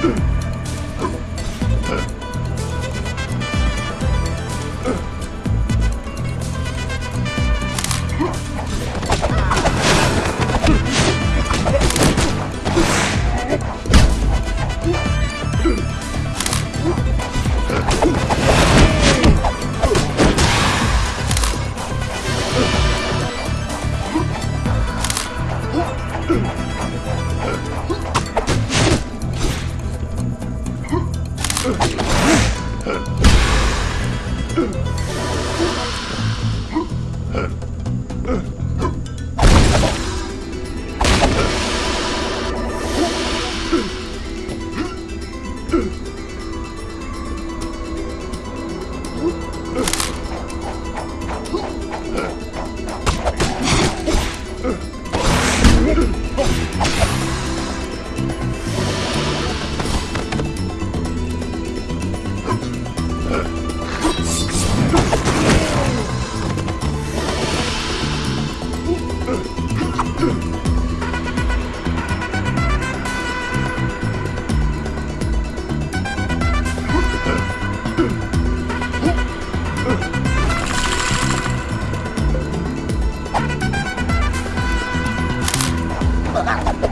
Hmm. Huh? bạn.